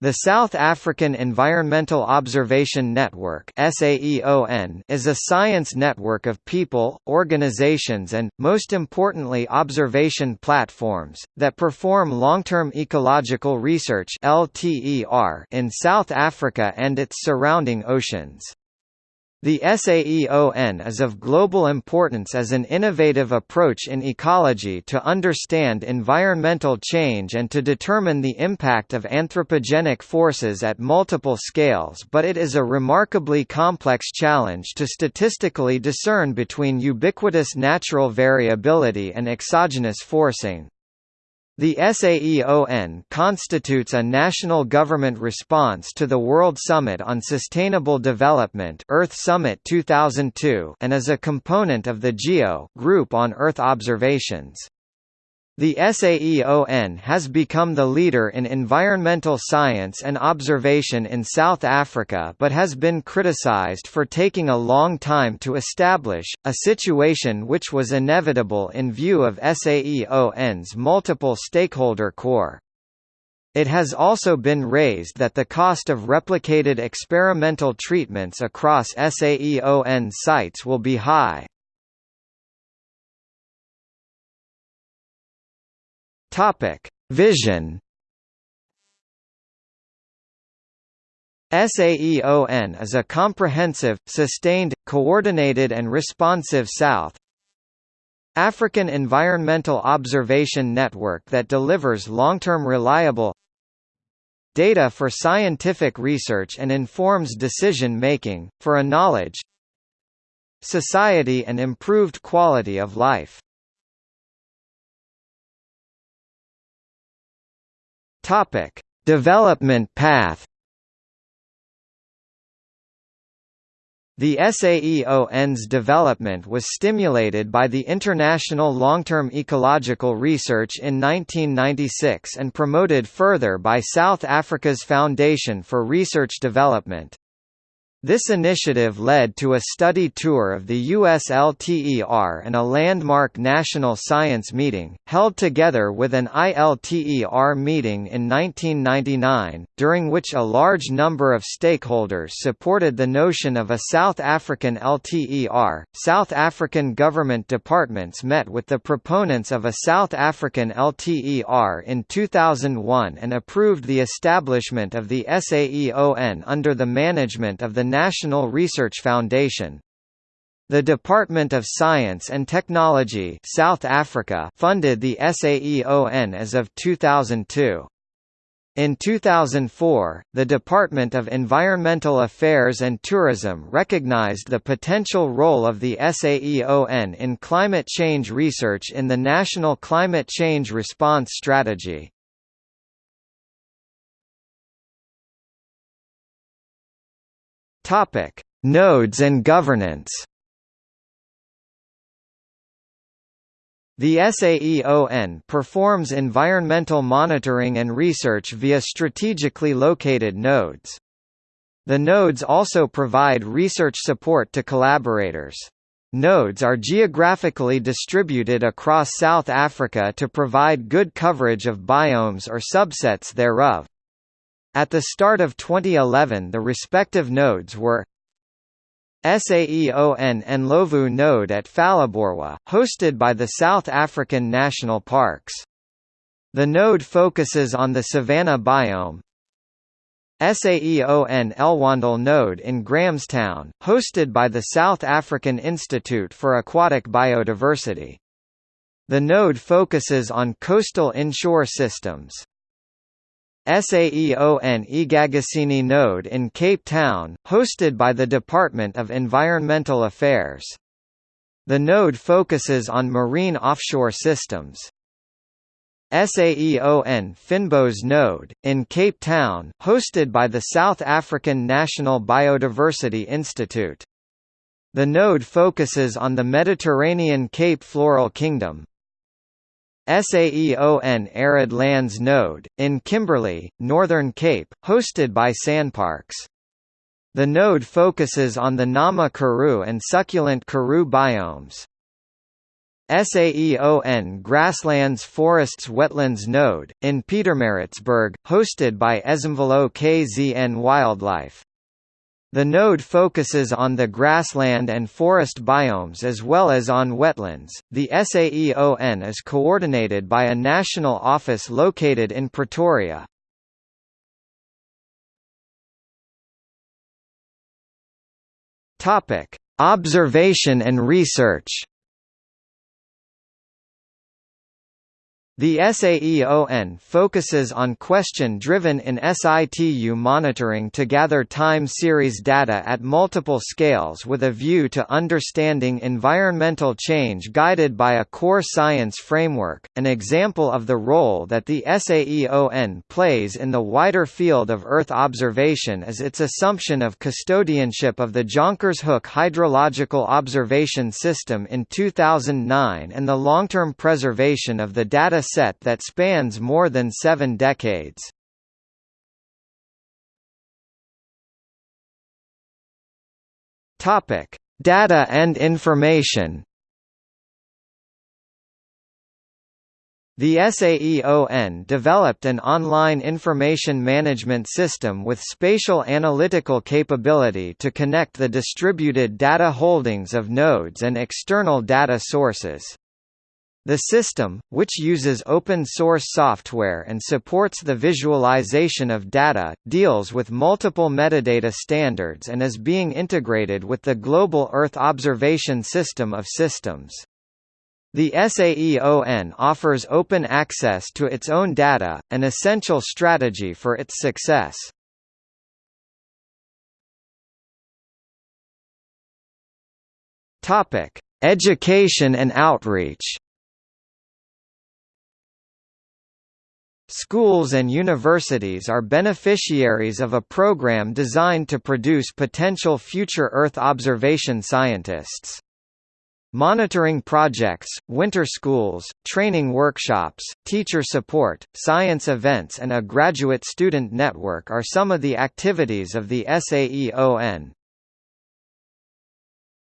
The South African Environmental Observation Network is a science network of people, organizations and, most importantly observation platforms, that perform long-term ecological research in South Africa and its surrounding oceans. The SAEON is of global importance as an innovative approach in ecology to understand environmental change and to determine the impact of anthropogenic forces at multiple scales but it is a remarkably complex challenge to statistically discern between ubiquitous natural variability and exogenous forcing. The SAEON constitutes a national government response to the World Summit on Sustainable Development Earth Summit 2002 and is a component of the GEO Group on Earth Observations. The SAEON has become the leader in environmental science and observation in South Africa but has been criticized for taking a long time to establish, a situation which was inevitable in view of SAEON's multiple stakeholder core. It has also been raised that the cost of replicated experimental treatments across SAEON sites will be high. Topic: Vision. SAEON is a comprehensive, sustained, coordinated and responsive South African Environmental Observation Network that delivers long-term reliable data for scientific research and informs decision-making, for a knowledge society and improved quality of life. Topic: Development path. The SAEON's development was stimulated by the International Long-Term Ecological Research in 1996 and promoted further by South Africa's Foundation for Research Development. This initiative led to a study tour of the USLTER and a landmark national science meeting, held together with an ILTER meeting in 1999, during which a large number of stakeholders supported the notion of a South African LTER. South African government departments met with the proponents of a South African LTER in 2001 and approved the establishment of the SAEON under the management of the National Research Foundation. The Department of Science and Technology South Africa funded the SAEON as of 2002. In 2004, the Department of Environmental Affairs and Tourism recognized the potential role of the SAEON in climate change research in the National Climate Change Response Strategy. Topic: Nodes and governance. The SAEON performs environmental monitoring and research via strategically located nodes. The nodes also provide research support to collaborators. Nodes are geographically distributed across South Africa to provide good coverage of biomes or subsets thereof. At the start of 2011 the respective nodes were SAEON Ndlovu node at Phalaborwa, hosted by the South African National Parks. The node focuses on the savanna biome. SAEON Elwandle node in Grahamstown, hosted by the South African Institute for Aquatic Biodiversity. The node focuses on coastal inshore systems. SAEON eGagasini node in Cape Town, hosted by the Department of Environmental Affairs. The node focuses on marine offshore systems. SAEON Fynbos node, in Cape Town, hosted by the South African National Biodiversity Institute. The node focuses on the Mediterranean Cape Floral Kingdom. SAEON Arid Lands Node, in Kimberley, Northern Cape, hosted by SANParks. The node focuses on the Nama Karoo and succulent Karoo biomes. SAEON Grasslands Forests Wetlands Node, in Pietermaritzburg, hosted by Ezemvelo KZN Wildlife. The node focuses on the grassland and forest biomes as well as on wetlands. The SAEON is coordinated by a national office located in Pretoria. Topic: Observation and research. The SAEON focuses on question-driven in situ monitoring to gather time series data at multiple scales with a view to understanding environmental change guided by a core science framework. An example of the role that the SAEON plays in the wider field of Earth observation is its assumption of custodianship of the Jonkershoek hydrological observation system in 2009 and the long-term preservation of the data set that spans more than seven decades. Topic: Data and information. The SAEON developed an online information management system with spatial analytical capability to connect the distributed data holdings of nodes and external data sources. The system, which uses open-source software and supports the visualization of data, deals with multiple metadata standards and is being integrated with the Global Earth Observation System of Systems. The SAEON offers open access to its own data, an essential strategy for its success. Education and outreach Schools and universities are beneficiaries of a program designed to produce potential future Earth observation scientists. Monitoring projects, winter schools, training workshops, teacher support, science events and a graduate student network are some of the activities of the SAEON.